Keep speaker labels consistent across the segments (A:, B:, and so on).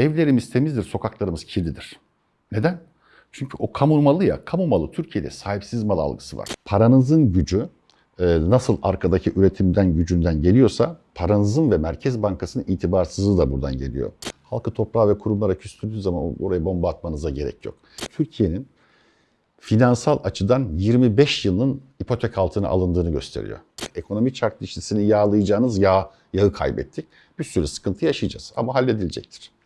A: Evlerimiz temizdir, sokaklarımız kirlidir. Neden? Çünkü o kamu malı ya, kamu malı Türkiye'de sahipsiz mal algısı var. Paranızın gücü e, nasıl arkadaki üretimden gücünden geliyorsa paranızın ve Merkez Bankası'nın itibarsızlığı da buradan geliyor. Halkı toprağa ve kurumlara küstürdüğü zaman oraya bomba atmanıza gerek yok. Türkiye'nin finansal açıdan 25 yılın ipotek altına alındığını gösteriyor. Ekonomi çark dişlisini yağlayacağınız yağ, yağı kaybettik. Bir sürü sıkıntı yaşayacağız ama halledilecektir.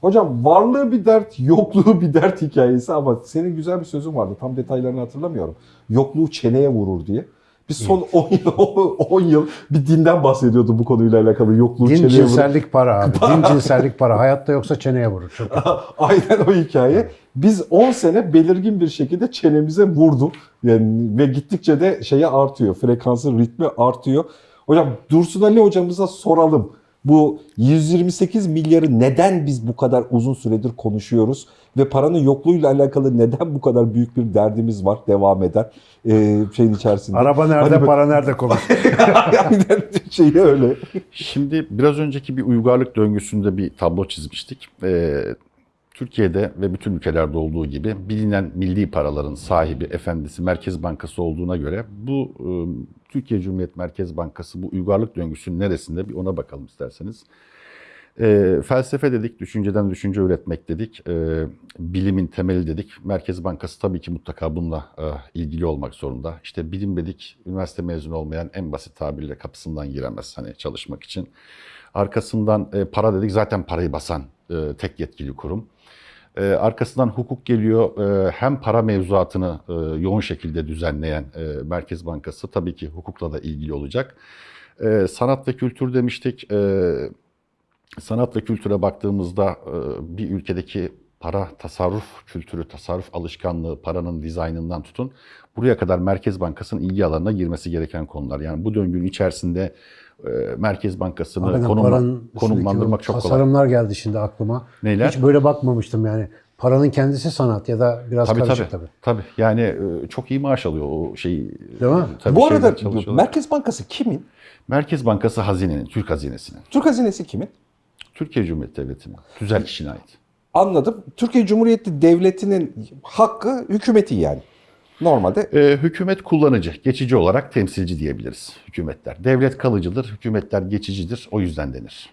B: Hocam varlığı bir dert, yokluğu bir dert hikayesi ama senin güzel bir sözün vardı. Tam detaylarını hatırlamıyorum. Yokluğu çeneye vurur diye. Biz son 10 yıl, 10 yıl bir dinden bahsediyordu bu konuyla alakalı. Yokluğu
C: Din
B: çeneye vurur.
C: cinsellik para abi. Din cinsellik para. Hayatta yoksa çeneye vurur. Çok
B: Aynen o hikaye. Biz 10 sene belirgin bir şekilde çenemize vurdu. Yani ve gittikçe de şeye artıyor. Frekansın ritmi artıyor. Hocam Dursun Ali hocamıza soralım. Bu 128 milyarı neden biz bu kadar uzun süredir konuşuyoruz ve paranın yokluğuyla alakalı neden bu kadar büyük bir derdimiz var devam eden e, şeyin içerisinde.
C: Araba nerede,
B: Hadi bak-
C: para nerede konuş.
B: Aynen şeyi öyle.
A: Şimdi biraz önceki bir uygarlık döngüsünde bir tablo çizmiştik. Ee, Türkiye'de ve bütün ülkelerde olduğu gibi bilinen milli paraların sahibi, efendisi Merkez Bankası olduğuna göre bu e, Türkiye Cumhuriyet Merkez Bankası bu uygarlık döngüsünün neresinde bir ona bakalım isterseniz. E, felsefe dedik, düşünceden düşünce üretmek dedik, e, bilimin temeli dedik. Merkez Bankası tabii ki mutlaka bununla e, ilgili olmak zorunda. İşte bilim dedik, üniversite mezunu olmayan en basit tabirle kapısından giremez hani çalışmak için. Arkasından e, para dedik, zaten parayı basan e, tek yetkili kurum. E, arkasından hukuk geliyor. E, hem para mevzuatını e, yoğun şekilde düzenleyen e, Merkez Bankası tabii ki hukukla da ilgili olacak. E, sanat ve kültür demiştik. E, sanat ve kültüre baktığımızda e, bir ülkedeki para tasarruf kültürü, tasarruf alışkanlığı, paranın dizaynından tutun buraya kadar Merkez Bankası'nın ilgi alanına girmesi gereken konular. Yani bu döngünün içerisinde e, Merkez Bankası'nı
C: Hakikaten
A: konumla- konumlandırmak çok kolay.
C: tasarımlar geldi şimdi aklıma.
A: Neyler?
C: Hiç böyle bakmamıştım yani. Paranın kendisi sanat ya da biraz
A: Tabii
C: karışık
A: tabii.
C: tabii.
A: tabii. Yani e, çok iyi maaş alıyor o şeyi.
C: Değil mi?
A: Tabii
B: bu arada. Merkez Bankası kimin?
A: Merkez Bankası hazinenin, Türk hazinesinin.
B: Türk hazinesi kimin?
A: Türkiye Cumhuriyeti Devleti'nin. Tüzel kişine ait.
B: Anladım. Türkiye Cumhuriyeti Devleti'nin hakkı hükümeti yani. Normalde
A: E, hükümet kullanıcı, geçici olarak temsilci diyebiliriz hükümetler. Devlet kalıcıdır, hükümetler geçicidir. O yüzden denir.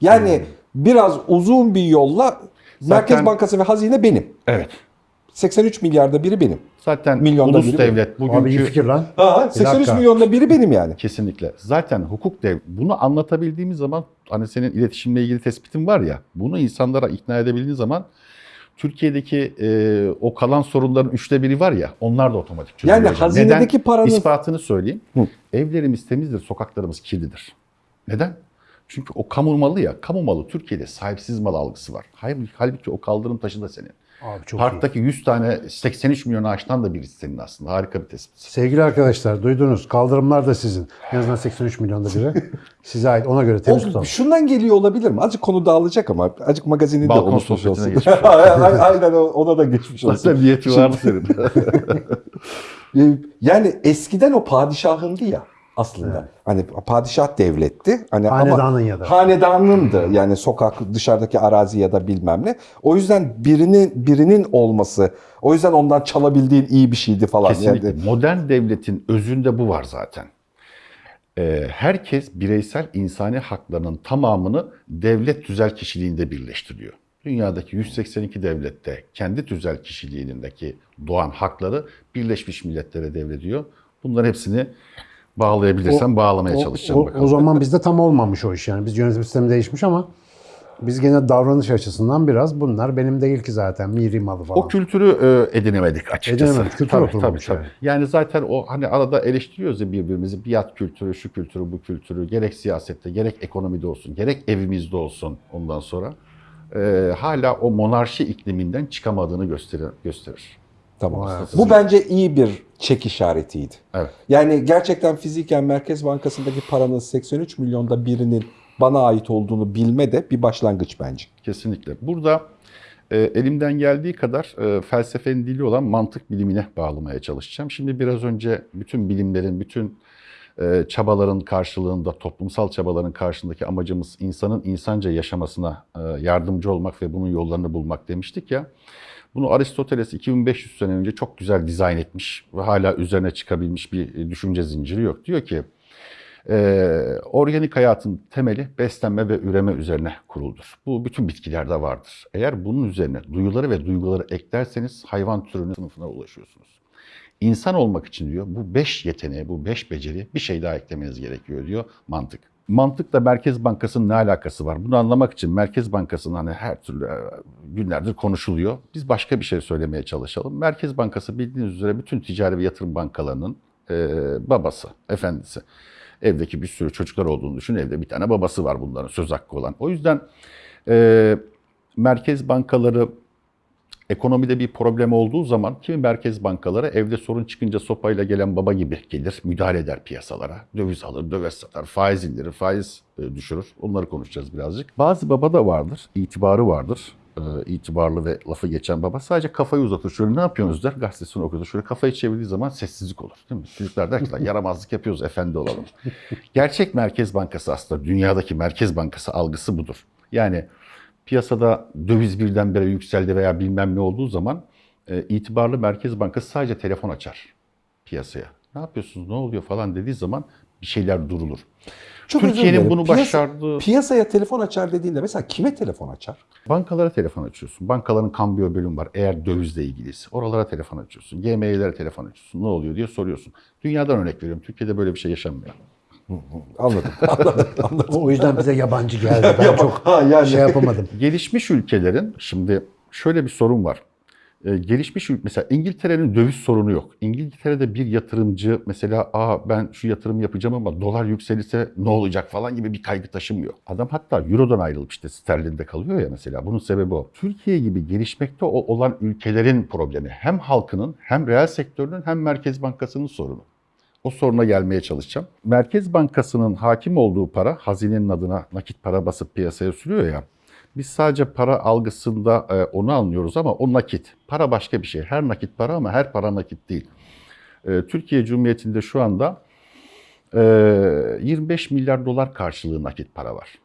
B: yani biraz uzun bir yolla Merkez
A: Zaten-
B: Bankası ve hazine benim.
A: Evet.
B: 83 milyarda biri benim.
A: Zaten
B: Milyonda
A: ulus
B: biri
A: devlet
C: Abi iyi
A: bugünkü
C: fikir lan.
B: Aa, 83
C: dakika.
B: milyonda biri benim yani.
A: kesinlikle. Zaten hukuk dev bunu anlatabildiğimiz zaman hani senin iletişimle ilgili tespitin var ya bunu insanlara ikna edebildiğin zaman Türkiye'deki e, o kalan sorunların üçte biri var ya onlar da otomatik çözülüyor.
B: Yani hazinedeki
A: Neden?
B: paranın-
A: İspatını söyleyeyim.
B: Hı.
A: Evlerimiz temizdir, sokaklarımız kirlidir. Neden? Çünkü o kamu malı ya, kamu malı Türkiye'de sahipsiz mal algısı var. Halbuki, halbuki o kaldırım taşı da senin.
C: Abi çok iyi.
A: Parktaki 100 tane 83 milyon ağaçtan da birisi senin aslında. Harika bir tespit.
C: Sevgili arkadaşlar duydunuz. Kaldırımlar da sizin. En azından 83 milyonda biri. Size ait. Ona göre temiz
B: O,
C: tutalım.
B: şundan geliyor olabilir mi? Azıcık konu dağılacak ama azıcık magazini de
A: Balkon
B: unutmuş
A: sohbetine
B: olsun.
A: geçmiş
B: Aynen ona da geçmiş olsun.
A: Zaten niyeti var senin.
B: Ee, Yani eskiden o padişahındı ya aslında. Hani padişah devletti. Hani
C: Hanedanın ya da.
B: hanedanındı. Yani sokak dışarıdaki arazi ya da bilmem ne. O yüzden birinin birinin olması, o yüzden ondan çalabildiğin iyi bir şeydi falan.
A: Kesinlikle.
B: Yani,
A: Modern devletin özünde bu var zaten. Ee, herkes bireysel insani haklarının tamamını devlet tüzel kişiliğinde birleştiriyor. Dünyadaki 182 devlette kendi tüzel kişiliğindeki doğan hakları Birleşmiş Milletler'e devrediyor. Bunların hepsini bağlayabilirsem bağlamaya
C: O-
A: çalışacağım
C: o,
A: bakalım.
C: o zaman bizde tam olmamış o iş yani. Biz yönetim sistemi değişmiş ama biz gene davranış açısından biraz bunlar benim değil ki zaten miri malı falan.
A: O kültürü e, edinemedik açıkçası.
C: Edinemedik, kültür
A: tabii, tabii, tabii.
C: yani.
A: Yani zaten o hani arada eleştiriyoruz ya birbirimizi. Biat kültürü, şu kültürü, bu kültürü. Gerek siyasette, gerek ekonomide olsun, gerek evimizde olsun ondan sonra. e, hala o monarşi ikliminden çıkamadığını gösterir. gösterir.
B: tamam. Bu bence iyi bir çek işaretiydi.
A: Evet.
B: Yani gerçekten fiziken Merkez Bankası'ndaki paranın 83 milyonda birinin bana ait olduğunu bilme de bir başlangıç bence.
A: Kesinlikle. Burada e, elimden geldiği kadar e, felsefenin dili olan mantık bilimine bağlamaya çalışacağım. Şimdi biraz önce bütün bilimlerin, bütün e, çabaların karşılığında, toplumsal çabaların karşılığındaki amacımız insanın insanca yaşamasına e, yardımcı olmak ve bunun yollarını bulmak demiştik ya. Bunu Aristoteles 2500 sene önce çok güzel dizayn etmiş ve hala üzerine çıkabilmiş bir düşünce zinciri yok. Diyor ki, ee, organik hayatın temeli beslenme ve üreme üzerine kuruludur. Bu bütün bitkilerde vardır. Eğer bunun üzerine duyuları ve duyguları eklerseniz hayvan türünün sınıfına ulaşıyorsunuz. İnsan olmak için diyor bu beş yeteneği, bu beş beceri bir şey daha eklemeniz gerekiyor diyor mantık. Mantıkla Merkez Bankası'nın ne alakası var? Bunu anlamak için Merkez Bankası'nın hani her türlü e, günlerdir konuşuluyor. Biz başka bir şey söylemeye çalışalım. Merkez Bankası bildiğiniz üzere bütün ticari ve yatırım bankalarının e, babası, efendisi. Evdeki bir sürü çocuklar olduğunu düşün. Evde bir tane babası var bunların söz hakkı olan. O yüzden e, merkez bankaları ekonomide bir problem olduğu zaman kimi merkez bankaları evde sorun çıkınca sopayla gelen baba gibi gelir, müdahale eder piyasalara. Döviz alır, döviz satar, faiz indirir, faiz e, düşürür. Onları konuşacağız birazcık. Bazı baba da vardır, itibarı vardır. E, itibarlı ve lafı geçen baba sadece kafayı uzatır. Şöyle ne yapıyorsunuz der, gazetesini okur. Şöyle kafayı çevirdiği zaman sessizlik olur. Değil mi? Çocuklar der ki "Lan yaramazlık yapıyoruz, efendi olalım. Gerçek Merkez Bankası aslında dünyadaki Merkez Bankası algısı budur. Yani piyasada döviz birdenbire yükseldi veya bilmem ne olduğu zaman e, itibarlı Merkez Bankası sadece telefon açar piyasaya. Ne yapıyorsunuz, ne oluyor falan dediği zaman bir şeyler durulur.
B: Çok
A: Türkiye'nin bunu
B: Piyasa-
A: başardığı
B: Piyasaya telefon açar dediğinde mesela kime telefon açar?
A: bankalara telefon açıyorsun. Bankaların kambiyo bölüm var eğer dövizle ilgiliyse. Oralara telefon açıyorsun. GME'lere telefon açıyorsun. Ne oluyor diye soruyorsun. Dünyadan örnek veriyorum. Türkiye'de böyle bir şey yaşanmıyor.
B: Anladım, anladım, anladım.
C: O yüzden bize yabancı geldi. Ben çok
B: Ha, yani.
C: şey yapamadım.
A: Gelişmiş ülkelerin şimdi şöyle bir sorun var. Ee, gelişmiş mesela İngiltere'nin döviz sorunu yok. İngiltere'de bir yatırımcı mesela aa ben şu yatırım yapacağım ama dolar yükselirse ne olacak falan gibi bir kaygı taşımıyor. Adam hatta Euro'dan ayrılıp işte sterlinde kalıyor ya mesela. Bunun sebebi o. Türkiye gibi gelişmekte olan ülkelerin problemi hem halkının hem reel sektörünün hem Merkez Bankası'nın sorunu. O soruna gelmeye çalışacağım. Merkez Bankası'nın hakim olduğu para hazinenin adına nakit para basıp piyasaya sürüyor ya. Biz sadece para algısında e, onu anlıyoruz ama o nakit. Para başka bir şey. Her nakit para ama her para nakit değil. E, Türkiye Cumhuriyeti'nde şu anda e, 25 milyar dolar karşılığı nakit para var.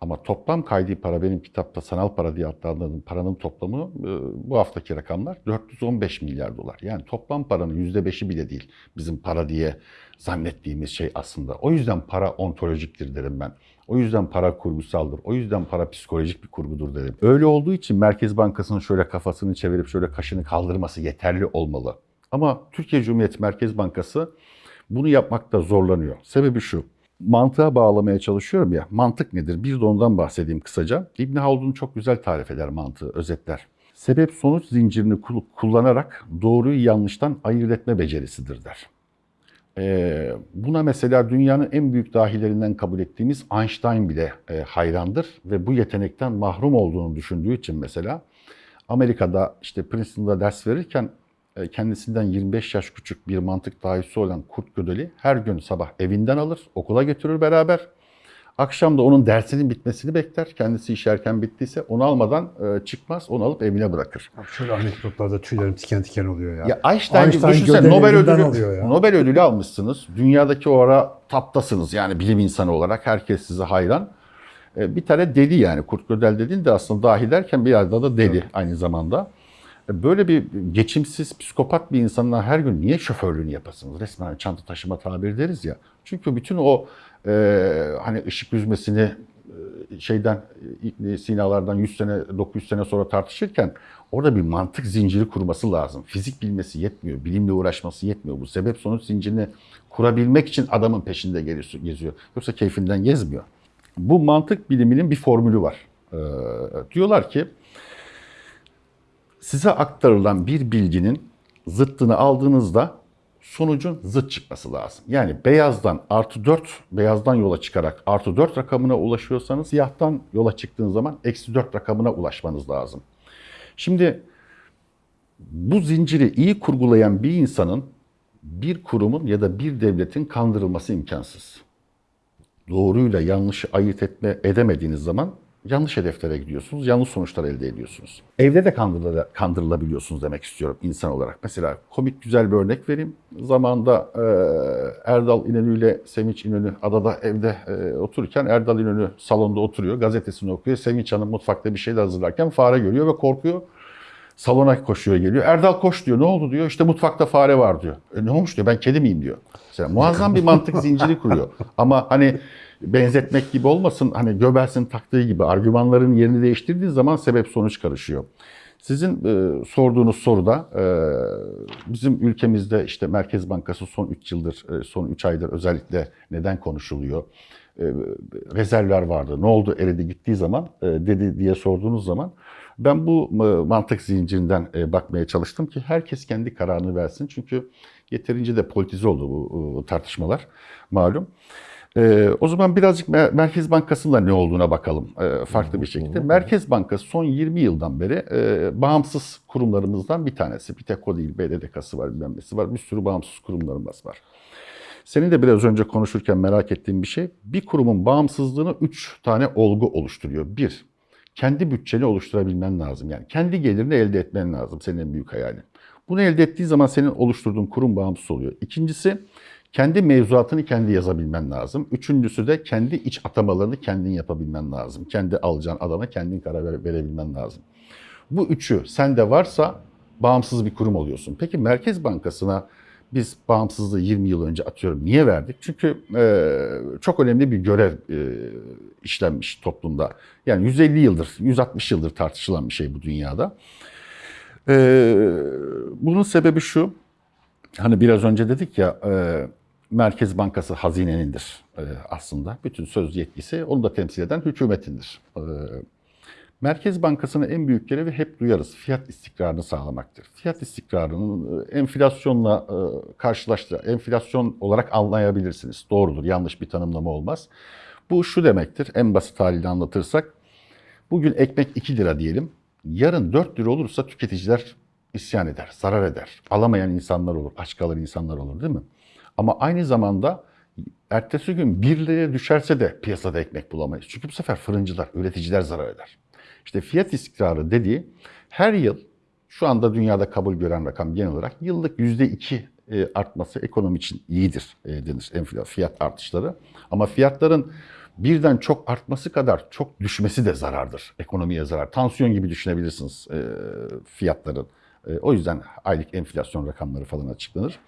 A: Ama toplam kaydi para benim kitapta sanal para diye adlandırdığım paranın toplamı e, bu haftaki rakamlar 415 milyar dolar. Yani toplam paranın %5'i bile değil bizim para diye zannettiğimiz şey aslında. O yüzden para ontolojiktir derim ben. O yüzden para kurgusaldır. O yüzden para psikolojik bir kurgudur derim. Öyle olduğu için Merkez Bankası'nın şöyle kafasını çevirip şöyle kaşını kaldırması yeterli olmalı. Ama Türkiye Cumhuriyeti Merkez Bankası bunu yapmakta zorlanıyor. Sebebi şu mantığa bağlamaya çalışıyorum ya. Mantık nedir? Bir de ondan bahsedeyim kısaca. İbn Haldun çok güzel tarif eder mantığı, özetler. Sebep sonuç zincirini kul- kullanarak doğruyu yanlıştan ayırt etme becerisidir der. Ee, buna mesela dünyanın en büyük dahilerinden kabul ettiğimiz Einstein bile e, hayrandır ve bu yetenekten mahrum olduğunu düşündüğü için mesela Amerika'da işte Princeton'da ders verirken kendisinden 25 yaş küçük bir mantık dahisi olan Kurt Gödeli her gün sabah evinden alır, okula götürür beraber. Akşam da onun dersinin bitmesini bekler. Kendisi iş erken bittiyse onu almadan e, çıkmaz, onu alıp evine bırakır.
C: Abi Şöyle anekdotlarda tüylerim tiken tiken oluyor ya.
A: Ya Einstein,
C: Einstein
A: düşünsene
C: Gödeli
A: Nobel ödülü,
C: ya.
A: Nobel ödülü almışsınız. Dünyadaki o ara taptasınız yani bilim insanı olarak. Herkes size hayran. E, Bir tane deli yani. Kurt Gödel dediğin de aslında dahi derken bir yerde da deli aynı zamanda. E, Böyle bir geçimsiz, psikopat bir insanla her gün niye şoförlüğünü yapasınız? Resmen çanta taşıma tabiri deriz ya. Çünkü bütün o e, hani ışık yüzmesini e, şeyden e, sinalardan 100 sene 900 sene sonra tartışırken orada bir mantık zinciri kurması lazım. Fizik bilmesi yetmiyor, bilimle uğraşması yetmiyor. Bu sebep sonuç zincirini kurabilmek için adamın peşinde geziyor. Yoksa keyfinden gezmiyor. Bu mantık biliminin bir formülü var. Ee, diyorlar ki size aktarılan bir bilginin zıttını aldığınızda sonucun zıt çıkması lazım. Yani beyazdan artı 4, beyazdan yola çıkarak artı 4 rakamına ulaşıyorsanız siyahtan yola çıktığınız zaman eksi 4 rakamına ulaşmanız lazım. Şimdi bu zinciri iyi kurgulayan bir insanın bir kurumun ya da bir devletin kandırılması imkansız. Doğruyla yanlışı ayırt etme edemediğiniz zaman yanlış hedeflere gidiyorsunuz, yanlış sonuçlar elde ediyorsunuz. Evde de kandırıla- kandırılabiliyorsunuz demek istiyorum insan olarak. Mesela komik güzel bir örnek vereyim. Zamanında e, Erdal İnönü ile Sevinç İnönü adada evde e, otururken Erdal İnönü salonda oturuyor, gazetesini okuyor. Sevinç Hanım mutfakta bir şeyler hazırlarken fare görüyor ve korkuyor. Salona koşuyor geliyor. Erdal koş diyor. Ne oldu diyor. İşte mutfakta fare var diyor. E, ne olmuş diyor. Ben kedi miyim diyor. Mesela muazzam bir mantık zinciri kuruyor. Ama hani benzetmek gibi olmasın. Hani Göbels'in taktığı gibi argümanların yerini değiştirdiği zaman sebep sonuç karışıyor. Sizin e, sorduğunuz soruda e, bizim ülkemizde işte Merkez Bankası son 3 yıldır, e, son 3 aydır özellikle neden konuşuluyor? E, rezervler vardı. Ne oldu eridi gittiği zaman e, dedi diye sorduğunuz zaman ben bu e, mantık zincirinden e, bakmaya çalıştım ki herkes kendi kararını versin. Çünkü yeterince de politize oldu bu e, tartışmalar malum. E, o zaman birazcık Mer- Merkez Bankası'nda ne olduğuna bakalım e, farklı bir şekilde. Merkez Bankası son 20 yıldan beri e, bağımsız kurumlarımızdan bir tanesi. Bir tek o değil, BDDK'sı var, bilmem nesi var. Bir sürü bağımsız kurumlarımız var. Senin de biraz önce konuşurken merak ettiğim bir şey, bir kurumun bağımsızlığını üç tane olgu oluşturuyor. Bir, kendi bütçeni oluşturabilmen lazım. Yani kendi gelirini elde etmen lazım senin en büyük hayalin. Bunu elde ettiği zaman senin oluşturduğun kurum bağımsız oluyor. İkincisi, kendi mevzuatını kendi yazabilmen lazım. Üçüncüsü de kendi iç atamalarını kendin yapabilmen lazım. Kendi alacağın adama kendin karar vere- verebilmen lazım. Bu üçü sende varsa bağımsız bir kurum oluyorsun. Peki Merkez Bankası'na biz bağımsızlığı 20 yıl önce atıyorum. Niye verdik? Çünkü e, çok önemli bir görev e, işlenmiş toplumda. Yani 150 yıldır, 160 yıldır tartışılan bir şey bu dünyada. E, bunun sebebi şu, hani biraz önce dedik ya, e, Merkez Bankası hazinenindir e, aslında. Bütün söz yetkisi onu da temsil eden hükümetindir. E, Merkez Bankası'nın en büyük görevi hep duyarız. Fiyat istikrarını sağlamaktır. Fiyat istikrarının e, enflasyonla e, karşılaştı. Enflasyon olarak anlayabilirsiniz. Doğrudur. Yanlış bir tanımlama olmaz. Bu şu demektir. En basit haliyle anlatırsak. Bugün ekmek 2 lira diyelim. Yarın 4 lira olursa tüketiciler isyan eder, zarar eder. Alamayan insanlar olur, aç kalır insanlar olur değil mi? Ama aynı zamanda ertesi gün 1 liraya düşerse de piyasada ekmek bulamayız. Çünkü bu sefer fırıncılar, üreticiler zarar eder. İşte fiyat istikrarı dediği her yıl şu anda dünyada kabul gören rakam genel olarak yıllık %2 e, artması ekonomi için iyidir e, denir enflasyon fiyat artışları. Ama fiyatların birden çok artması kadar çok düşmesi de zarardır. Ekonomiye zarar. Tansiyon gibi düşünebilirsiniz e, fiyatların. E, O yüzden aylık enflasyon rakamları falan açıklanır.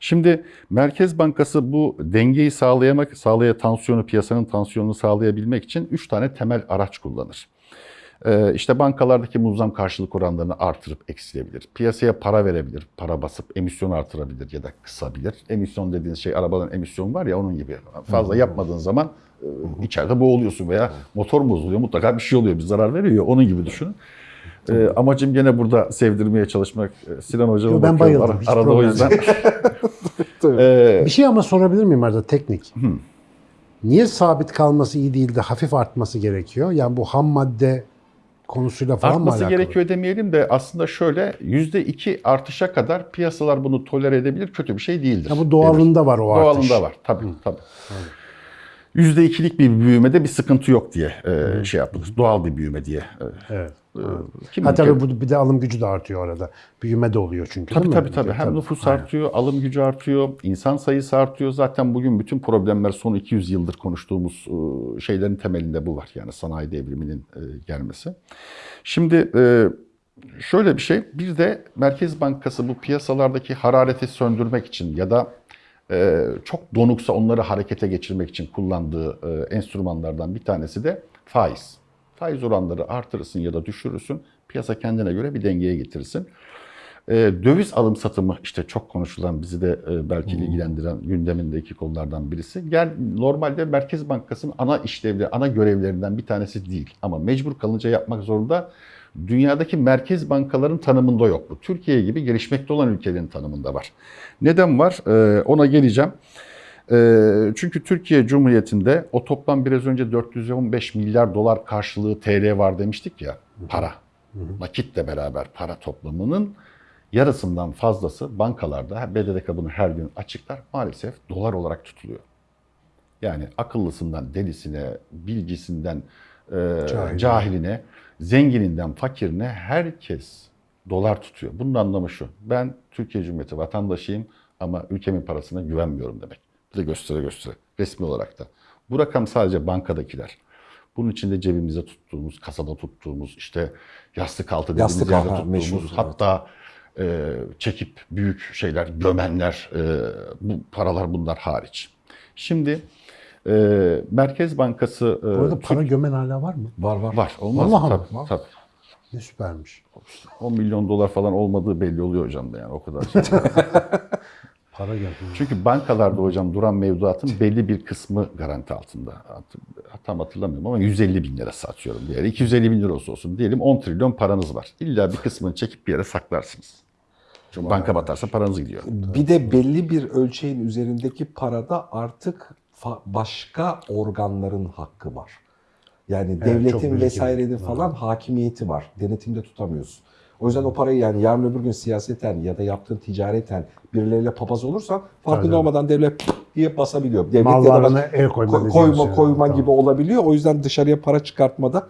A: Şimdi Merkez Bankası bu dengeyi sağlayamak, sağlaya tansiyonu, piyasanın tansiyonunu sağlayabilmek için 3 tane temel araç kullanır. Ee, işte bankalardaki muzzam karşılık oranlarını artırıp eksilebilir. Piyasaya para verebilir, para basıp emisyon artırabilir ya da kısabilir. Emisyon dediğiniz şey arabadan emisyon var ya onun gibi. Fazla yapmadığın zaman e, içeride boğuluyorsun veya motor bozuluyor mutlaka bir şey oluyor bir zarar veriyor onun gibi düşünün. Ee, amacım gene burada sevdirmeye çalışmak. Ee, Sinan Hocam'a
C: Yo, ben
A: bakıyorum
C: bayıldım, hiç
A: arada o yüzden. Ee,
C: Bir şey ama sorabilir miyim arada teknik? Niye sabit kalması iyi değil de hafif artması gerekiyor? Yani bu ham madde konusuyla falan mı
A: Artması
C: alakalı?
A: gerekiyor demeyelim de aslında şöyle %2 artışa kadar piyasalar bunu tolere edebilir. Kötü bir şey değildir.
C: Ya bu
A: denir.
C: doğalında var o artış.
A: Doğalında var tabii tabii. %2'lik bir büyümede bir sıkıntı yok diye e, şey yapılır. Doğal bir büyüme diye. E,
C: Evet.
A: E, kim
C: Ha tabii bu bir de alım gücü de artıyor orada. Büyüme de oluyor çünkü
A: Tabii tabii tabii. Hem nüfus artıyor, alım gücü artıyor, insan sayısı artıyor. Zaten bugün bütün problemler son 200 yıldır konuştuğumuz e, şeylerin temelinde bu var. Yani sanayi devriminin e, gelmesi. Şimdi e, şöyle bir şey, bir de Merkez Bankası bu piyasalardaki harareti söndürmek için ya da çok donuksa onları harekete geçirmek için kullandığı enstrümanlardan bir tanesi de faiz. Faiz oranları artırırsın ya da düşürürsün. Piyasa kendine göre bir dengeye getirsin. E, döviz alım satımı işte çok konuşulan bizi de e, belki ilgilendiren gündemindeki konulardan birisi. Gel normalde Merkez Bankası'nın ana işlevleri, ana görevlerinden bir tanesi değil. Ama mecbur kalınca yapmak zorunda. Dünyadaki merkez bankaların tanımında yok bu. Türkiye gibi gelişmekte olan ülkelerin tanımında var. Neden var? E, ona geleceğim. E, çünkü Türkiye Cumhuriyeti'nde o toplam biraz önce 415 milyar dolar karşılığı TL var demiştik ya para. Nakitle beraber para toplamının yarısından fazlası bankalarda, BDDK bunu her gün açıklar, maalesef dolar olarak tutuluyor. Yani akıllısından delisine, bilgisinden e,
C: Cahil.
A: cahiline, zengininden fakirine herkes dolar tutuyor. Bunun anlamı şu. Ben Türkiye Cumhuriyeti vatandaşıyım ama ülkemin parasına güvenmiyorum demek. De göstere göstere resmi olarak da. Bu rakam sadece bankadakiler. Bunun içinde cebimize tuttuğumuz, kasada tuttuğumuz, işte yastık altı dediğimiz
B: Yastık
A: yerde
B: altı,
A: tuttuğumuz,
B: meşhur, evet.
A: hatta e, çekip büyük şeyler, gömenler, e, bu paralar bunlar hariç. Şimdi e, Merkez Bankası e,
C: Bu arada
A: Türk-
C: para gömen hala var mı?
B: Var var.
A: var. Olmaz?
C: Vallahi?
A: Tabii, tabii.
C: Ne süpermiş.
A: 10 milyon dolar falan olmadığı belli oluyor hocam da yani o kadar.
C: Para gömen.
A: Çünkü bankalarda hocam duran mevduatın belli bir kısmı garanti altında. Tam hatırlamıyorum ama 150 bin lira satıyorum bir yere. 250 bin lira olsun diyelim 10 trilyon paranız var. İlla bir kısmını çekip bir yere saklarsınız. Çünkü banka batarsa paranız gidiyor.
B: Bir de belli bir ölçeğin üzerindeki parada artık başka organların hakkı var. Yani
C: çok
B: devletin vesairenin falan hakimiyeti var. Denetimde tutamıyorsun. O yüzden o parayı yani yarın öbür gün siyaseten ya da yaptığın ticareten birileriyle papaz olursan farkında olmadan devlet diye basabiliyor. Devlet ya da
C: Mallarına
B: baş-
C: el koyma
B: koyma
C: şey.
B: koyma
C: Tamam.
B: gibi olabiliyor. O yüzden dışarıya para çıkartmada,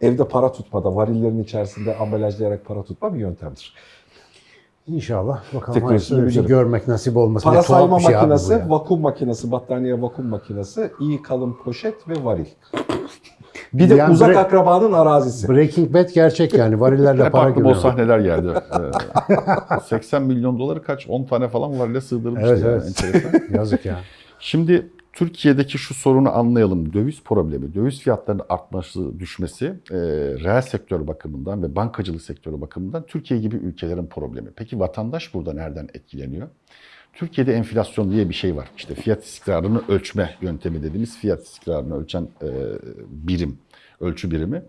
B: evde para tutmada, varillerin içerisinde ambalajlayarak para tutma bir yöntemdir.
C: İnşallah. Bakalım
B: Teknolojisini
C: bir şey görmek nasip olmasın.
B: Para sayma
C: şey
B: makinesi, vakum makinesi, battaniye vakum makinesi, iyi kalın poşet ve varil. Bir de
C: Yani
B: uzak
C: bre-
B: akrabanın arazisi.
C: Breaking Bad gerçek yani. Varillerle
A: Hep
C: para
A: aklıma o
C: gömüyor.
A: sahneler geldi. Ee, 80 milyon doları kaç? 10 tane falan var ile sığdırmıştı.
C: Evet
A: yani.
C: evet.
A: Enteresan.
C: Yazık ya.
A: Şimdi Türkiye'deki şu sorunu anlayalım. Döviz problemi, döviz fiyatlarının artması, düşmesi e, reel sektör bakımından ve bankacılık sektörü bakımından Türkiye gibi ülkelerin problemi. Peki vatandaş burada nereden etkileniyor? Türkiye'de enflasyon diye bir şey var. İşte fiyat istikrarını ölçme yöntemi dediğimiz fiyat istikrarını ölçen e, birim, ölçü birimi.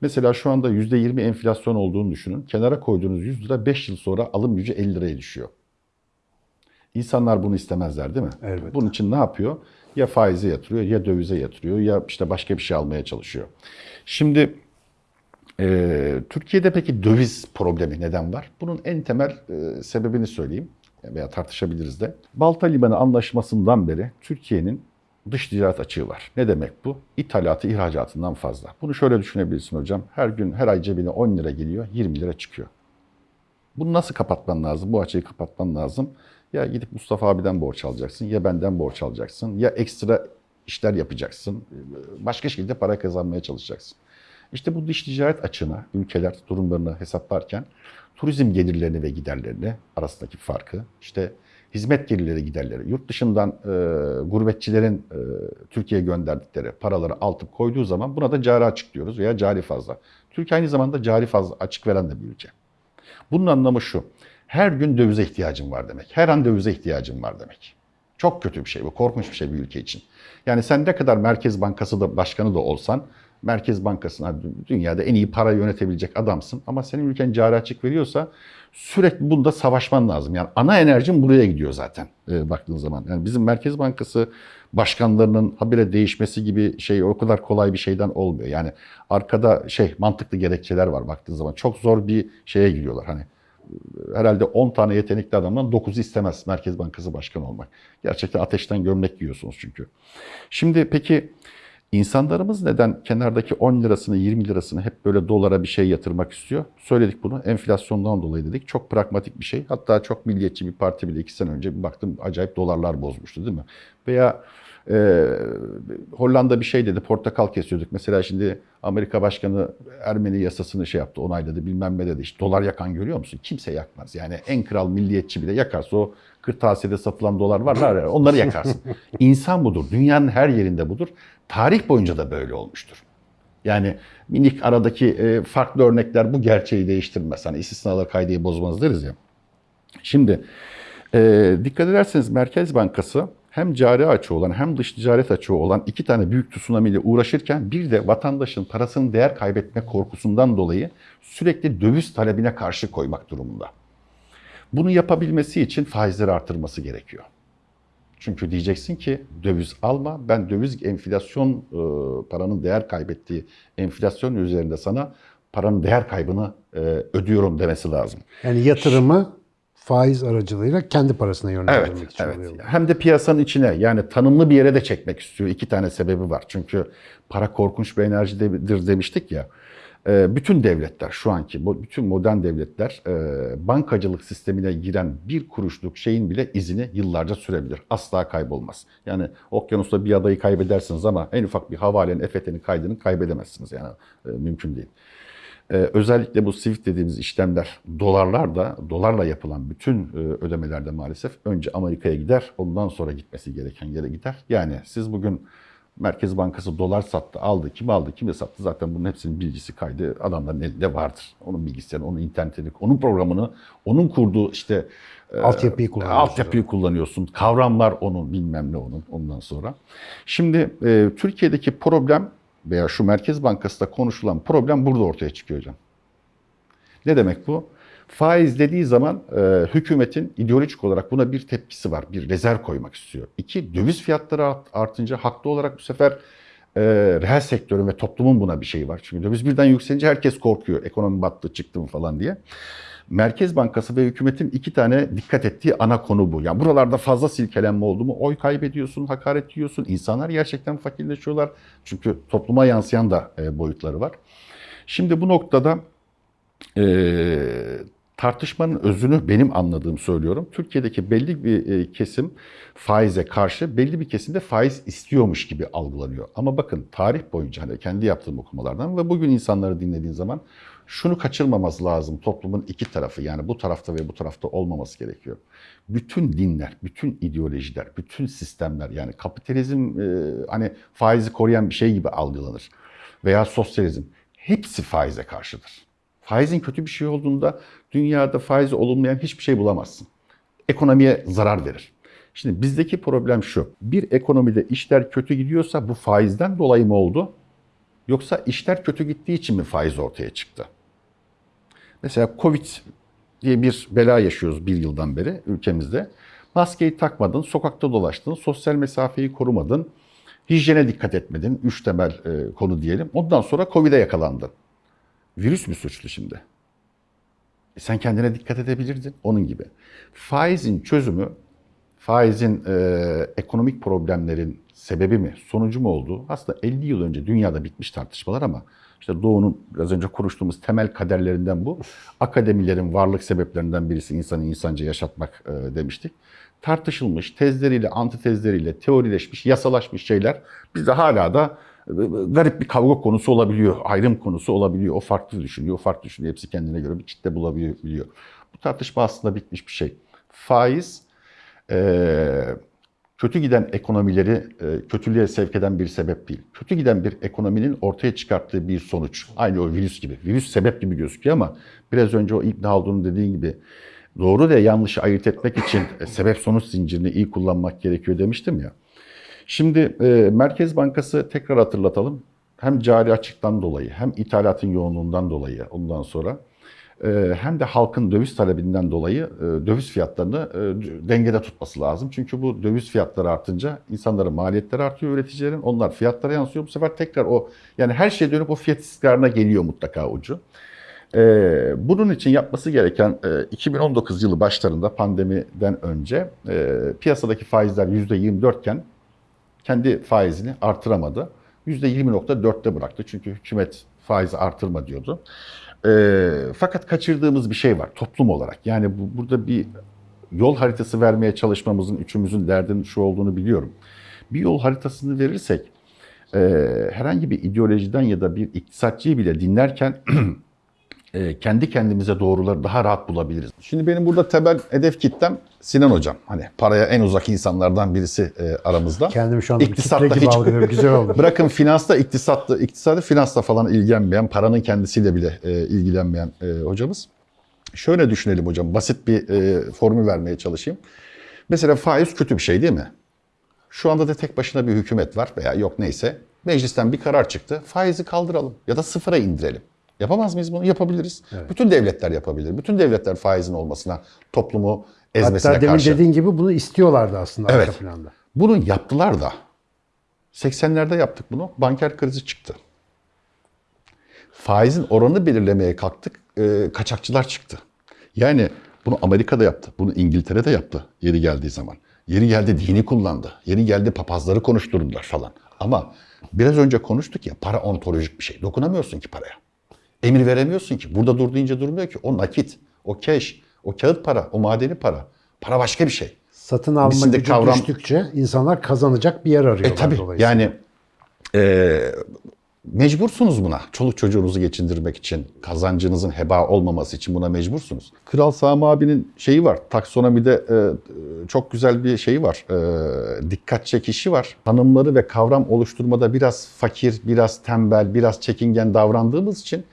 A: Mesela şu anda %20 enflasyon olduğunu düşünün. Kenara koyduğunuz 100 lira 5 yıl sonra alım gücü 50 liraya düşüyor. İnsanlar bunu istemezler değil mi?
C: Elbette.
A: Bunun için ne yapıyor? Ya faize yatırıyor, ya dövize yatırıyor, ya işte başka bir şey almaya çalışıyor. Şimdi e, Türkiye'de peki döviz problemi neden var? Bunun en temel e, sebebini söyleyeyim veya tartışabiliriz de. Balta Limanı Anlaşması'ndan beri Türkiye'nin dış ticaret açığı var. Ne demek bu? İthalatı ihracatından fazla. Bunu şöyle düşünebilirsin hocam. Her gün her ay cebine 10 lira geliyor, 20 lira çıkıyor. Bunu nasıl kapatman lazım? Bu açığı kapatman lazım. Ya gidip Mustafa abiden borç alacaksın, ya benden borç alacaksın, ya ekstra işler yapacaksın. Başka şekilde para kazanmaya çalışacaksın. İşte bu dış ticaret açığına ülkeler durumlarını hesaplarken turizm gelirlerini ve giderlerini arasındaki farkı, işte hizmet gelirleri giderleri, yurt dışından e, gurbetçilerin e, Türkiye'ye gönderdikleri paraları altıp koyduğu zaman buna da cari açık diyoruz veya cari fazla. Türkiye aynı zamanda cari fazla açık veren de bir ülke. Bunun anlamı şu. Her gün dövize ihtiyacım var demek. Her an dövize ihtiyacım var demek. Çok kötü bir şey bu. Korkunç bir şey bir ülke için. Yani sen ne kadar Merkez Bankası da başkanı da olsan Merkez Bankası'na dünyada en iyi para yönetebilecek adamsın. Ama senin ülken cari açık veriyorsa sürekli bunda savaşman lazım. Yani ana enerjin buraya gidiyor zaten e, baktığın zaman. Yani bizim Merkez Bankası başkanlarının habire değişmesi gibi şey o kadar kolay bir şeyden olmuyor. Yani arkada şey mantıklı gerekçeler var baktığın zaman. Çok zor bir şeye giriyorlar. Hani herhalde 10 tane yetenekli adamdan 9'u istemez Merkez Bankası Başkanı olmak. Gerçekten ateşten gömlek giyiyorsunuz çünkü. Şimdi peki insanlarımız neden kenardaki 10 lirasını 20 lirasını hep böyle dolara bir şey yatırmak istiyor? Söyledik bunu enflasyondan dolayı dedik. Çok pragmatik bir şey. Hatta çok milliyetçi bir parti bile 2 sene önce bir baktım acayip dolarlar bozmuştu değil mi? Veya e, Hollanda bir şey dedi, portakal kesiyorduk. Mesela şimdi Amerika Başkanı Ermeni yasasını şey yaptı, onayladı bilmem ne dedi. İşte dolar yakan görüyor musun? Kimse yakmaz. Yani en kral milliyetçi bile yakarsa o kırtasiyede satılan dolar var ya onları yakarsın. İnsan budur. Dünyanın her yerinde budur. Tarih boyunca da böyle olmuştur. Yani minik aradaki e, farklı örnekler bu gerçeği değiştirmez. Hani istisnalar kaydeyi bozmaz deriz ya. Şimdi e, dikkat ederseniz Merkez Bankası hem cari açığı olan hem dış ticaret açığı olan iki tane büyük tsunami ile uğraşırken bir de vatandaşın parasının değer kaybetme korkusundan dolayı sürekli döviz talebine karşı koymak durumunda. Bunu yapabilmesi için faizleri artırması gerekiyor. Çünkü diyeceksin ki döviz alma, ben döviz enflasyon e, paranın değer kaybettiği enflasyon üzerinde sana paranın değer kaybını e, ödüyorum demesi lazım.
C: Yani yatırımı faiz aracılığıyla kendi parasına yönlendirmek
A: Evet,
C: için
A: evet.
C: oluyor.
A: Hem de piyasanın içine yani tanımlı bir yere de çekmek istiyor. İki tane sebebi var. Çünkü para korkunç bir enerjidir demiştik ya. Ee, Bütün devletler şu anki, bütün modern devletler e, bankacılık sistemine giren bir kuruşluk şeyin bile izini yıllarca sürebilir. Asla kaybolmaz. Yani okyanusta bir adayı kaybedersiniz ama en ufak bir havalenin, EFT'nin kaydını kaybedemezsiniz. Yani e, mümkün değil. Ee, özellikle bu Swift dediğimiz işlemler dolarlar da dolarla yapılan bütün e, ödemelerde maalesef önce Amerika'ya gider ondan sonra gitmesi gereken yere gider. Yani siz bugün Merkez Bankası dolar sattı, aldı, kim aldı, kime sattı zaten bunun hepsinin bilgisi kaydı adamların elinde vardır. Onun bilgisayarı, onun internetini, onun programını, onun kurduğu işte e,
C: Altyapıyı kullanıyorsunuz.
A: Altyapıyı kullanıyorsun. Kavramlar onun, bilmem ne onun ondan sonra. Şimdi e, Türkiye'deki problem veya şu Merkez Bankası'da konuşulan problem burada ortaya çıkıyor hocam. Ne demek bu? Faiz dediği zaman e, hükümetin ideolojik olarak buna bir tepkisi var. Bir rezerv koymak istiyor. İki, döviz fiyatları art- artınca haklı olarak bu sefer e, reel sektörün ve toplumun buna bir şeyi var. Çünkü döviz birden yükselince herkes korkuyor. Ekonomi battı, çıktı mı falan diye. Merkez Bankası ve hükümetin iki tane dikkat ettiği ana konu bu. Yani buralarda fazla silkelenme oldu mu oy kaybediyorsun, hakaret yiyorsun. İnsanlar gerçekten fakirleşiyorlar. Çünkü topluma yansıyan da e, boyutları var. Şimdi bu noktada e, tartışmanın özünü benim anladığım söylüyorum. Türkiye'deki belli bir e, kesim faize karşı, belli bir kesim de faiz istiyormuş gibi algılanıyor. Ama bakın tarih boyunca hani kendi yaptığım okumalardan ve bugün insanları dinlediğin zaman şunu kaçırmaması lazım. Toplumun iki tarafı yani bu tarafta ve bu tarafta olmaması gerekiyor. Bütün dinler, bütün ideolojiler, bütün sistemler yani kapitalizm e, hani faizi koruyan bir şey gibi algılanır. Veya sosyalizm hepsi faize karşıdır. Faizin kötü bir şey olduğunda dünyada faizi olumlayan hiçbir şey bulamazsın. Ekonomiye zarar verir. Şimdi bizdeki problem şu. Bir ekonomide işler kötü gidiyorsa bu faizden dolayı mı oldu? Yoksa işler kötü gittiği için mi faiz ortaya çıktı? Mesela Covid diye bir bela yaşıyoruz bir yıldan beri ülkemizde. Maskeyi takmadın, sokakta dolaştın, sosyal mesafeyi korumadın, hijyene dikkat etmedin. Üç temel e, konu diyelim. Ondan sonra Covid'e yakalandın. Virüs mü suçlu şimdi? E sen kendine dikkat edebilirdin onun gibi. Faizin çözümü, faizin e, ekonomik problemlerin sebebi mi, sonucu mu olduğu aslında 50 yıl önce dünyada bitmiş tartışmalar ama işte Doğu'nun biraz önce konuştuğumuz temel kaderlerinden bu. Akademilerin varlık sebeplerinden birisi insanı insanca yaşatmak e, demiştik. Tartışılmış, tezleriyle, antitezleriyle, teorileşmiş, yasalaşmış şeyler bizde hala da e, garip bir kavga konusu olabiliyor, ayrım konusu olabiliyor. O farklı düşünüyor, o farklı düşünüyor. Hepsi kendine göre bir kitle bulabiliyor. Bu tartışma aslında bitmiş bir şey. Faiz e, kötü giden ekonomileri e, kötülüğe sevk eden bir sebep değil. Kötü giden bir ekonominin ortaya çıkarttığı bir sonuç. Aynı o virüs gibi. Virüs sebep gibi gözüküyor ama biraz önce o İbn Haldun'un dediğin gibi doğru ve yanlışı ayırt etmek için e, sebep sonuç zincirini iyi kullanmak gerekiyor demiştim ya. Şimdi e, Merkez Bankası tekrar hatırlatalım. Hem cari açıktan dolayı hem ithalatın yoğunluğundan dolayı ondan sonra hem de halkın döviz talebinden dolayı e, döviz fiyatlarını e, dengede tutması lazım. Çünkü bu döviz fiyatları artınca insanların maliyetleri artıyor üreticilerin. Onlar fiyatlara yansıyor. Bu sefer tekrar o yani her şey dönüp o fiyat istikrarına geliyor mutlaka ucu. Ee, bunun için yapması gereken e, 2019 yılı başlarında pandemiden önce e, piyasadaki faizler %24 iken kendi faizini artıramadı. %20.4'te bıraktı. Çünkü hükümet faizi artırma diyordu. Ee, fakat kaçırdığımız bir şey var toplum olarak. Yani bu, burada bir yol haritası vermeye çalışmamızın üçümüzün derdinin şu olduğunu biliyorum. Bir yol haritasını verirsek e, herhangi bir ideolojiden ya da bir iktisatçıyı bile dinlerken e, kendi kendimize doğruları daha rahat bulabiliriz. Şimdi benim burada temel hedef kitlem Sinan Hocam. Hani paraya en uzak insanlardan birisi e, aramızda.
C: Kendimi şu anda bir
A: İktisatta
C: kitle gibi
A: hiç-
C: algılıyorum. Güzel oldu.
A: Bırakın finansta, iktisatta, iktisadi finansla falan ilgilenmeyen, paranın kendisiyle bile e, ilgilenmeyen e, hocamız. Şöyle düşünelim hocam, basit bir e, formül vermeye çalışayım. Mesela faiz kötü bir şey değil mi? Şu anda da tek başına bir hükümet var veya yok neyse. Meclisten bir karar çıktı. Faizi kaldıralım ya da sıfıra indirelim. Yapamaz mıyız bunu? Yapabiliriz. Bütün devletler yapabilir. Bütün devletler faizin olmasına, toplumu ezmesine
C: Hatta demin
A: karşı.
C: dediğin gibi bunu istiyorlardı aslında
A: Evet.
C: arka planda.
A: Bunu yaptılar da. 80'lerde yaptık bunu. Banker krizi çıktı. Faizin oranını belirlemeye kalktık. e, kaçakçılar çıktı. Yani Bunu Amerika'da yaptı. Bunu İngiltere'de yaptı yeri geldiği zaman. Yeri geldi dini kullandı. Yeri geldi papazları konuşturdular falan. Ama biraz önce konuştuk ya para ontolojik bir şey. Dokunamıyorsun ki paraya. Emir veremiyorsun ki. Burada dur deyince durmuyor ki. O nakit, o cash, o kağıt para, o madeni para. Para başka bir şey.
C: Satın alma
A: Bizim
C: gücü
A: kavram-
C: düştükçe insanlar kazanacak bir yer arıyorlar
A: E tabii yani e, mecbursunuz buna. Çoluk çocuğunuzu geçindirmek için, kazancınızın heba olmaması için buna mecbursunuz. Kral Sami abinin şeyi var, taksonomide e, çok güzel bir şeyi var, e, dikkat çekişi var. Tanımları ve kavram oluşturmada biraz fakir, biraz tembel, biraz çekingen davrandığımız için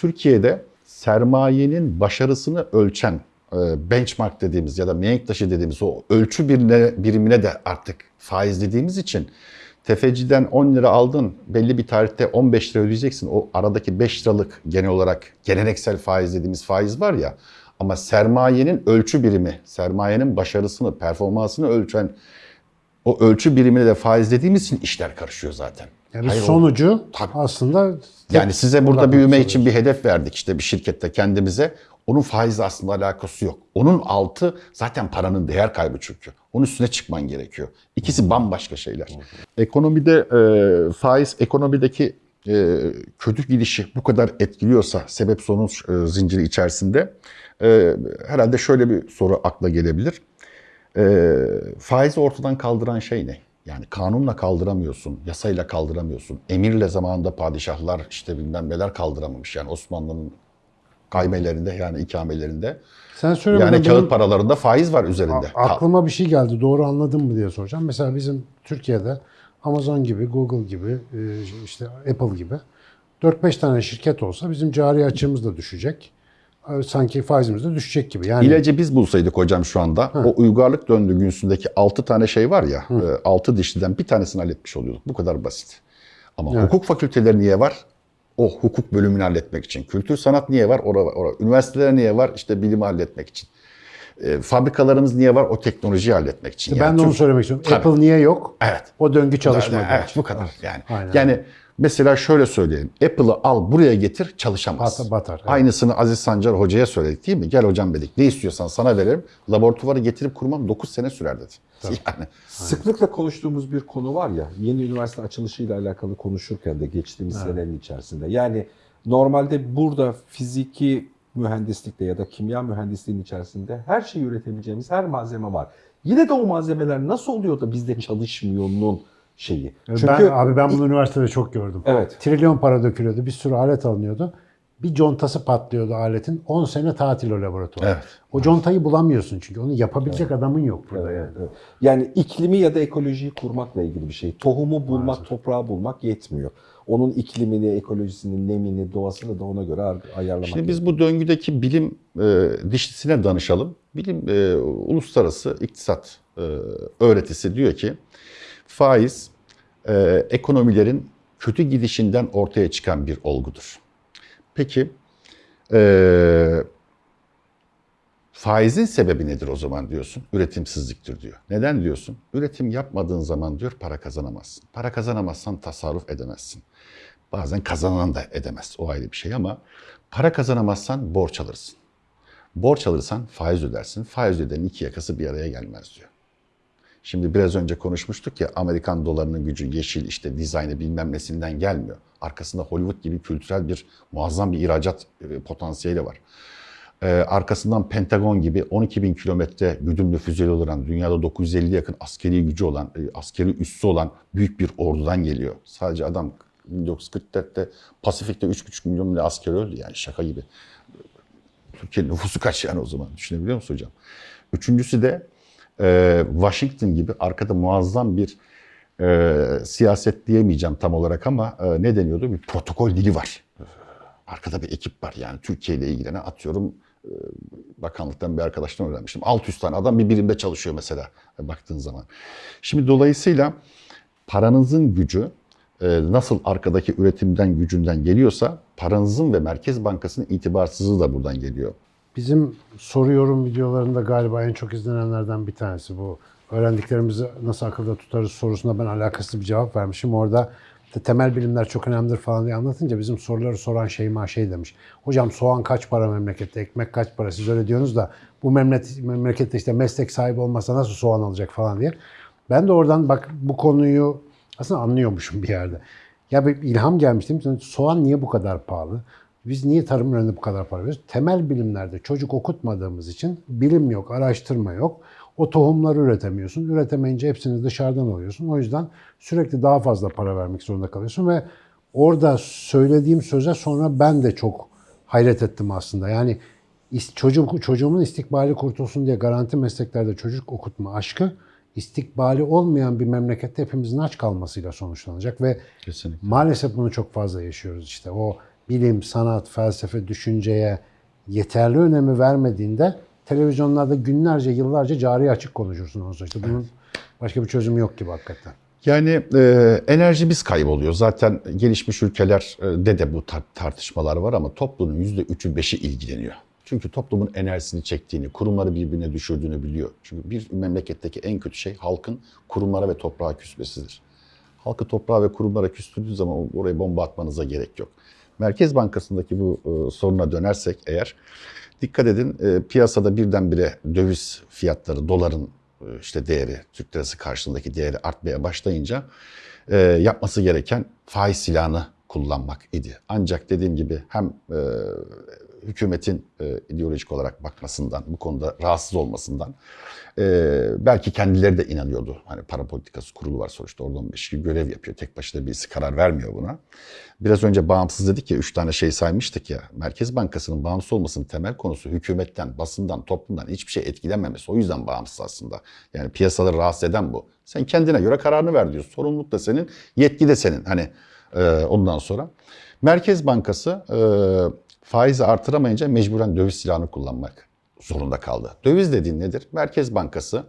A: Türkiye'de sermayenin başarısını ölçen e, benchmark dediğimiz ya da mihenk taşı dediğimiz o ölçü birine, birimine de artık faiz dediğimiz için tefeciden 10 lira aldın belli bir tarihte 15 lira ödeyeceksin. O aradaki 5 liralık genel olarak geleneksel faiz dediğimiz faiz var ya ama sermayenin ölçü birimi, sermayenin başarısını, performansını ölçen o ölçü birimine de faiz dediğimiz için işler karışıyor zaten.
C: Yani
A: Hayır, o-
C: sonucu
A: Tabii.
C: aslında
A: yani size burada büyüme için bir hedef verdik işte bir şirkette kendimize. Onun faizle aslında alakası yok. Onun altı zaten paranın değer kaybı çünkü. Onun üstüne çıkman gerekiyor. İkisi bambaşka şeyler. Ekonomide e, faiz ekonomideki e, kötü gidişi bu kadar etkiliyorsa sebep sonuç e, zinciri içerisinde e, herhalde şöyle bir soru akla gelebilir. E, faizi ortadan kaldıran şey ne? Yani kanunla kaldıramıyorsun, yasayla kaldıramıyorsun. Emirle zamanında padişahlar işte bilmem neler kaldıramamış. Yani Osmanlı'nın kaymelerinde yani ikamelerinde.
C: sen söylemeden
A: Yani kağıt paralarında faiz var üzerinde.
C: aklıma bir şey geldi. Doğru anladın mı diye soracağım. Mesela bizim Türkiye'de Amazon gibi, Google gibi, e, işte Apple gibi 4-5 tane şirket olsa bizim cari açığımız da düşecek. E, Sanki faizimiz de düşecek gibi. Yani
A: İlacı biz bulsaydık hocam şu anda o uygarlık döngüsündeki 6 tane şey var ya 6 dişliden bir tanesini halletmiş oluyorduk. Bu kadar basit. Ama hukuk fakülteleri niye var? O hukuk bölümünü halletmek için. Kültür sanat niye var? Ora, ora. Üniversiteler niye var? İşte bilimi halletmek için. E, fabrikalarımız niye var? O teknolojiyi halletmek için.
C: ben
A: Yani
C: de onu
A: Türk-
C: söylemek istiyorum.
A: Tabii.
C: Apple niye yok?
A: Evet.
C: O döngü çalışmadı.
A: Evet bu kadar yani.
C: Aynen.
A: Yani mesela şöyle söyleyelim. Apple'ı al buraya getir çalışamaz.
C: Batar- batar, evet.
A: Aynısını Aziz Sancar hocaya söyledik değil mi? Gel hocam dedik. Ne istiyorsan sana verelim. Laboratuvarı getirip kurmam 9 sene sürer dedi. Yani
B: Sıklıkla konuştuğumuz bir konu var ya, yeni üniversite açılışıyla alakalı konuşurken de geçtiğimiz senenin içerisinde. Yani normalde burada fiziki mühendislikte ya da kimya mühendisliğinin içerisinde her şeyi üretebileceğimiz her malzeme var. Yine de o malzemeler nasıl oluyor da bizde çalışmıyor'nun şeyi. Çünkü
C: ben, abi ben bunu üniversitede çok gördüm.
B: Evet.
C: Trilyon para dökülüyordu. Bir sürü alet alınıyordu. Bir contası patlıyordu aletin. 10 sene tatil o laboratuvar.
A: Evet.
C: O contayı bulamıyorsun çünkü. Onu yapabilecek adamın yok burada yani.
B: Evet. Yani iklimi ya da ekolojiyi kurmakla ilgili bir şey. Tohumu bulmak, toprağı bulmak yetmiyor. Onun iklimini, ekolojisini, nemini, doğasını da ona göre ar- ayarlamak
A: Şimdi biz bu döngüdeki bilim e, dişlisine danışalım. Bilim e, uluslararası iktisat e, öğretisi diyor ki faiz e, ekonomilerin kötü gidişinden ortaya çıkan bir olgudur. Peki e, faizin sebebi nedir o zaman diyorsun? Üretimsizliktir diyor. Neden diyorsun? Üretim yapmadığın zaman diyor para kazanamazsın. Para kazanamazsan tasarruf edemezsin. Bazen kazanan da edemez. O ayrı bir şey ama para kazanamazsan borç alırsın. Borç alırsan faiz ödersin. Faiz ödenin iki yakası bir araya gelmez diyor. Şimdi biraz önce konuşmuştuk ya Amerikan dolarının gücü yeşil işte dizaynı bilmem nesinden gelmiyor. Arkasında Hollywood gibi kültürel bir muazzam bir ihracat e, potansiyeli var. Ee, arkasından Pentagon gibi 12 bin kilometre güdümlü füzeli olan, dünyada 950 yakın askeri gücü olan, e, askeri üssü olan büyük bir ordudan geliyor. Sadece adam 1944'te Pasifik'te 3,5 milyon bile asker öldü yani şaka gibi. Türkiye'nin nüfusu kaç yani o zaman düşünebiliyor musun hocam? Üçüncüsü de e, Washington gibi arkada muazzam bir e, siyaset diyemeyeceğim tam olarak ama e, ne deniyordu? Bir protokol dili var. Arkada bir ekip var yani Türkiye ile ilgilenen atıyorum e, bakanlıktan bir arkadaştan öğrenmiştim. 600 tane adam bir birimde çalışıyor mesela e, baktığın zaman. Şimdi dolayısıyla paranızın gücü e, nasıl arkadaki üretimden gücünden geliyorsa paranızın ve Merkez Bankası'nın itibarsızlığı da buradan geliyor.
C: Bizim soru yorum videolarında galiba en çok izlenenlerden bir tanesi bu. Öğrendiklerimizi nasıl akılda tutarız sorusuna ben alakasız bir cevap vermişim. Orada temel bilimler çok önemlidir falan diye anlatınca bizim soruları soran Şeyma şey demiş. Hocam soğan kaç para memlekette, ekmek kaç para siz öyle diyorsunuz da bu memleket, memlekette işte meslek sahibi olmasa nasıl soğan alacak falan diye. Ben de oradan bak bu konuyu aslında anlıyormuşum bir yerde. Ya bir ilham gelmişti. Soğan niye bu kadar pahalı? Biz niye tarım ürününe bu kadar para veriyoruz? Temel bilimlerde çocuk okutmadığımız için bilim yok, araştırma yok. O tohumları üretemiyorsun. Üretemeyince hepsini dışarıdan alıyorsun. O yüzden sürekli daha fazla para vermek zorunda kalıyorsun ve orada söylediğim söze sonra ben de çok hayret ettim aslında. Yani çocuk, çocuğumun istikbali kurtulsun diye garanti mesleklerde çocuk okutma aşkı istikbali olmayan bir memlekette hepimizin aç kalmasıyla sonuçlanacak ve
A: Kesinlikle.
C: Maalesef bunu çok fazla yaşıyoruz işte. O bilim, sanat, felsefe, düşünceye yeterli önemi vermediğinde televizyonlarda günlerce, yıllarca cari açık konuşursun sonra. İşte bunun başka bir çözümü yok gibi hakikaten.
A: Yani e, enerjimiz kayboluyor. Zaten gelişmiş ülkelerde de bu tar- tartışmalar var ama toplumun %3'ü 5'i ilgileniyor. Çünkü toplumun enerjisini çektiğini, kurumları birbirine düşürdüğünü biliyor. Çünkü bir memleketteki en kötü şey halkın kurumlara ve toprağa küsmesidir. Halkı toprağa ve kurumlara küstürdüğü zaman oraya bomba atmanıza gerek yok. Merkez Bankası'ndaki bu e, soruna dönersek eğer, dikkat edin e, piyasada birdenbire döviz fiyatları, doların e, işte değeri, Türk lirası karşılığındaki değeri artmaya başlayınca e, yapması gereken faiz silahını kullanmak idi. Ancak dediğim gibi hem e, hükümetin e, ideolojik olarak bakmasından, bu konuda rahatsız olmasından e, belki kendileri de inanıyordu. Hani para politikası kurulu var sonuçta oradan bir şey görev yapıyor. Tek başına birisi karar vermiyor buna. Biraz önce bağımsız dedik ya, üç tane şey saymıştık ya. Merkez Bankası'nın bağımsız olmasının temel konusu hükümetten, basından, toplumdan hiçbir şey etkilenmemesi. O yüzden bağımsız aslında. Yani piyasaları rahatsız eden bu. Sen kendine göre kararını ver diyorsun. Sorumluluk da senin, yetki de senin. Hani e, ondan sonra. Merkez Bankası e, faizi artıramayınca mecburen döviz silahını kullanmak zorunda kaldı. Döviz dediğin nedir? Merkez Bankası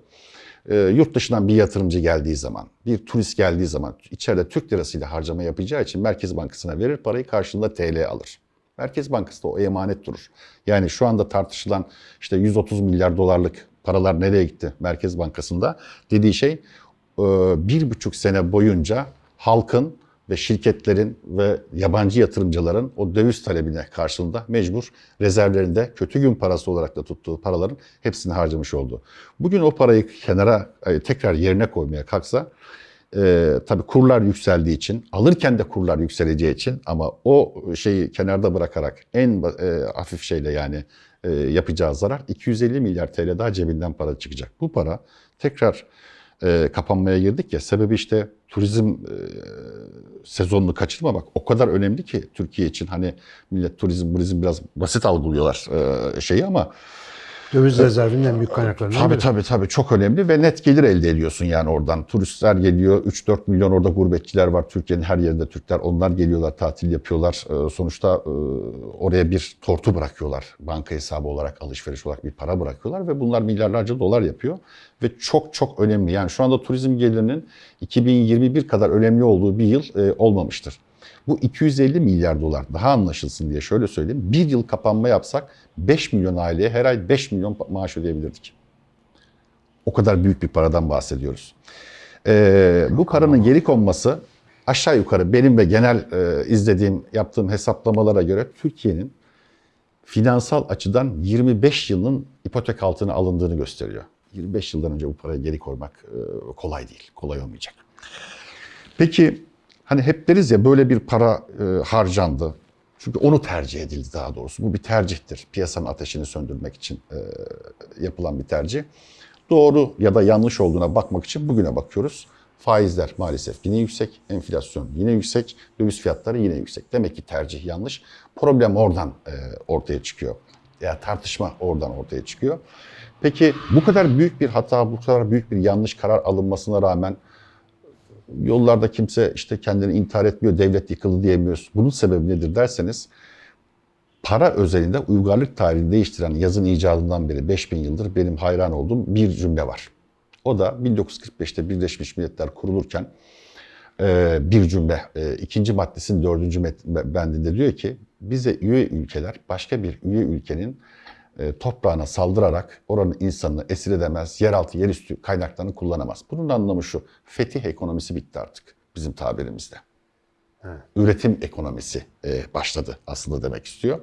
A: e, yurt dışından bir yatırımcı geldiği zaman, bir turist geldiği zaman içeride Türk lirasıyla harcama yapacağı için Merkez Bankası'na verir parayı karşılığında TL alır. Merkez Bankası da o emanet durur. Yani şu anda tartışılan işte 130 milyar dolarlık paralar nereye gitti Merkez Bankası'nda dediği şey e, bir buçuk sene boyunca halkın ve şirketlerin ve yabancı yatırımcıların o döviz talebine karşılığında mecbur rezervlerinde kötü gün parası olarak da tuttuğu paraların hepsini harcamış oldu. Bugün o parayı kenara e, tekrar yerine koymaya kalksa e, tabii kurlar yükseldiği için, alırken de kurlar yükseleceği için ama o şeyi kenarda bırakarak en e, hafif şeyle yani e, yapacağı zarar 250 milyar TL daha cebinden para çıkacak. Bu para tekrar e, kapanmaya girdik ya. Sebebi işte turizm e, sezonunu kaçırmamak o kadar önemli ki Türkiye için. Hani millet turizm turizm biraz basit algılıyorlar e, şeyi ama
C: Döviz rezervinin en büyük kaynaklarından
A: Tabii
C: biri.
A: tabii tabii çok önemli ve net gelir elde ediyorsun yani oradan. Turistler geliyor, 3-4 milyon orada gurbetçiler var. Türkiye'nin her yerinde Türkler. Onlar geliyorlar, tatil yapıyorlar. Ee, sonuçta e, oraya bir tortu bırakıyorlar. Banka hesabı olarak, alışveriş olarak bir para bırakıyorlar ve bunlar milyarlarca dolar yapıyor. Ve çok çok önemli. Yani şu anda turizm gelirinin 2021 kadar önemli olduğu bir yıl e, olmamıştır. Bu 250 milyar dolar daha anlaşılsın diye şöyle söyleyeyim. Bir yıl kapanma yapsak 5 milyon aileye her ay 5 milyon maaş ödeyebilirdik. O kadar büyük bir paradan bahsediyoruz. Ee, bu paranın geri konması aşağı yukarı benim ve genel e, izlediğim, yaptığım hesaplamalara göre Türkiye'nin finansal açıdan 25 yılın ipotek altına alındığını gösteriyor. 25 yıldan önce bu parayı geri koymak e, kolay değil, kolay olmayacak. Peki hani hep deriz ya böyle bir para e, harcandı. Çünkü onu tercih edildi daha doğrusu. Bu bir tercihtir. Piyasanın ateşini söndürmek için e, yapılan bir tercih. Doğru ya da yanlış olduğuna bakmak için bugüne bakıyoruz. Faizler maalesef yine yüksek, enflasyon yine yüksek, döviz fiyatları yine yüksek. Demek ki tercih yanlış. Problem oradan e, ortaya çıkıyor. Ya tartışma oradan ortaya çıkıyor. Peki bu kadar büyük bir hata, bu kadar büyük bir yanlış karar alınmasına rağmen yollarda kimse işte kendini intihar etmiyor, devlet yıkıldı diyemiyoruz. Bunun sebebi nedir derseniz para özelinde uygarlık tarihini değiştiren yazın icadından beri 5000 yıldır benim hayran olduğum bir cümle var. O da 1945'te Birleşmiş Milletler kurulurken e, bir cümle. E, ikinci maddesinin dördüncü bendinde diyor ki bize üye ülkeler başka bir üye ülkenin toprağına saldırarak oranın insanını esir edemez, yeraltı, yerüstü kaynaklarını kullanamaz. Bunun anlamı şu, fetih ekonomisi bitti artık bizim tabirimizde. Üretim ekonomisi e, başladı aslında demek istiyor.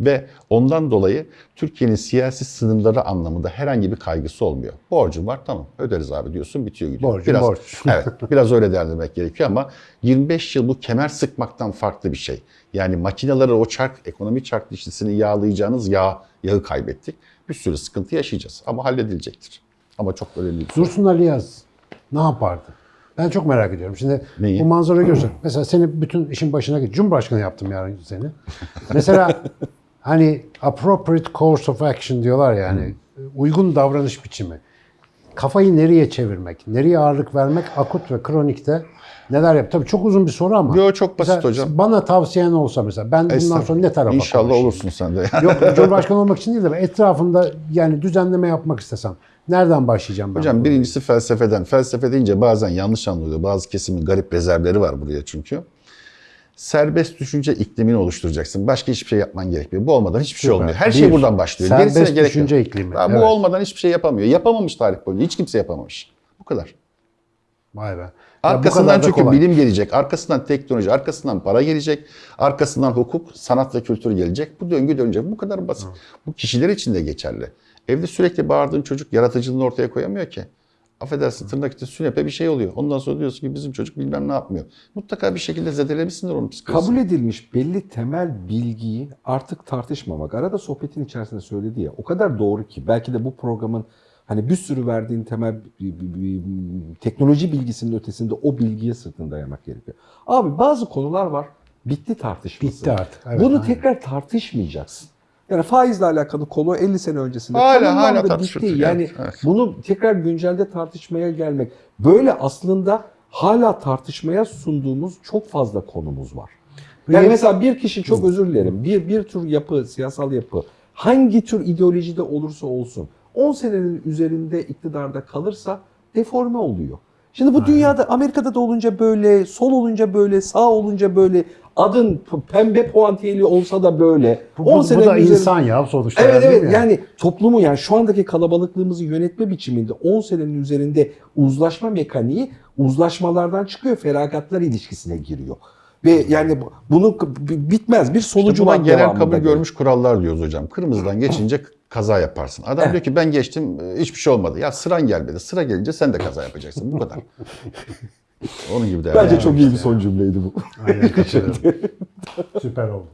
A: Ve ondan dolayı Türkiye'nin siyasi sınırları anlamında herhangi bir kaygısı olmuyor. Borcum var tamam öderiz abi diyorsun bitiyor gidiyor.
C: Borcum
A: biraz,
C: borç.
A: evet biraz öyle değerlendirmek gerekiyor ama 25 yıl bu kemer sıkmaktan farklı bir şey. Yani makineleri o çark, ekonomi çark dişlisini yağlayacağınız yağ, yağı kaybettik. Bir sürü sıkıntı yaşayacağız ama halledilecektir. Ama çok önemli.
C: Dursun Ali Yaz ne yapardı? Ben çok merak ediyorum. Şimdi
A: Neyi?
C: bu manzarayı görsen. Mesela seni bütün işin başına git. Cumhurbaşkanı yaptım yarın seni. Mesela hani appropriate course of action diyorlar yani. Uygun davranış biçimi. Kafayı nereye çevirmek, nereye ağırlık vermek akut ve kronikte neler yap? Tabii çok uzun bir soru ama.
A: Yo, çok basit
C: Mesela
A: hocam.
C: Bana tavsiyen olsa mesela ben bundan sonra ne tarafa
A: İnşallah
C: konuşayım?
A: olursun sen de.
C: Yok Cumhurbaşkanı olmak için değil de ben etrafında yani düzenleme yapmak istesem nereden başlayacağım ben?
A: Hocam birincisi felsefeden. Felsefe deyince bazen yanlış anlıyor. Bazı kesimin garip rezervleri var buraya çünkü. Serbest düşünce iklimini oluşturacaksın. Başka hiçbir şey yapman gerekmiyor. Bu olmadan hiçbir şey olmuyor. Her şey
C: Bir,
A: buradan başlıyor.
C: serbest
A: Gerisine gerek
C: düşünce
A: yok.
C: iklimi,
A: Ya Bu
C: evet.
A: olmadan hiçbir şey yapamıyor. Yapamamış tarih boyunca. Hiç kimse yapamamış. Bu kadar.
C: Vay be. Ya
A: Arkasından çünkü
C: kolay.
A: bilim gelecek, arkasından teknoloji, arkasından para gelecek, arkasından hukuk, sanat ve kültür gelecek. Bu döngü dönecek. Bu kadar basit. Bu kişiler için de geçerli. Evde sürekli bağırdığın çocuk yaratıcılığını ortaya koyamıyor ki. Affedersin tırnak içinde sünepe bir şey oluyor. Ondan sonra diyorsun ki bizim çocuk bilmem ne yapmıyor. Mutlaka bir şekilde zedelemişsindir onun psikolojisini.
B: Kabul edilmiş belli temel bilgiyi artık tartışmamak. Arada sohbetin içerisinde söyledi ya o kadar doğru ki belki de bu programın hani bir sürü verdiğin temel bir- bir- bir- teknoloji bilgisinin ötesinde o bilgiye sırtını dayamak gerekiyor. Abi bazı konular var bitti tartışması.
C: Bitti artık, evet,
B: Bunu
C: aynen.
B: tekrar tartışmayacaksın. Yani faizle alakalı konu 50 sene öncesinde
A: Hala- hala
B: bitti.
A: tartışılıyor.
B: Yani
A: Evet, evet.
B: bunu tekrar güncelde tartışmaya gelmek. Böyle aslında hala tartışmaya sunduğumuz çok fazla konumuz var. Yani mesela bir kişi çok özür dilerim. Bir bir tür yapı, siyasal yapı hangi tür ideolojide olursa olsun 10 senenin üzerinde iktidarda kalırsa deforme oluyor. Şimdi bu dünyada Amerika'da da olunca böyle, sol olunca böyle, sağ olunca böyle, adın pembe puantiyeli olsa da böyle.
C: Bu, bu,
B: 10
C: bu da
B: üzerinde-
C: insan ya sonuçta.
B: Evet evet
C: mi
B: yani toplumu yani şu andaki kalabalıklığımızı yönetme biçiminde 10 senenin üzerinde uzlaşma mekaniği uzlaşmalardan çıkıyor feragatlar ilişkisine giriyor. Ve yani bu- bunu bitmez bir
A: İşte
B: sonucu
A: buna
B: var
A: genel kabul
B: gelir.
A: görmüş kurallar diyoruz hocam. Kırmızıdan geçince kaza yaparsın. Adam diyor ki ben geçtim e, hiçbir şey olmadı. Ya sıran gelmedi. Sıra gelince sen de kaza yapacaksın. Bu kadar. Onun gibi değerli.
B: Bence çok iyi bir son cümleydi bu.
C: Aynen katılıyorum. Süper oldu.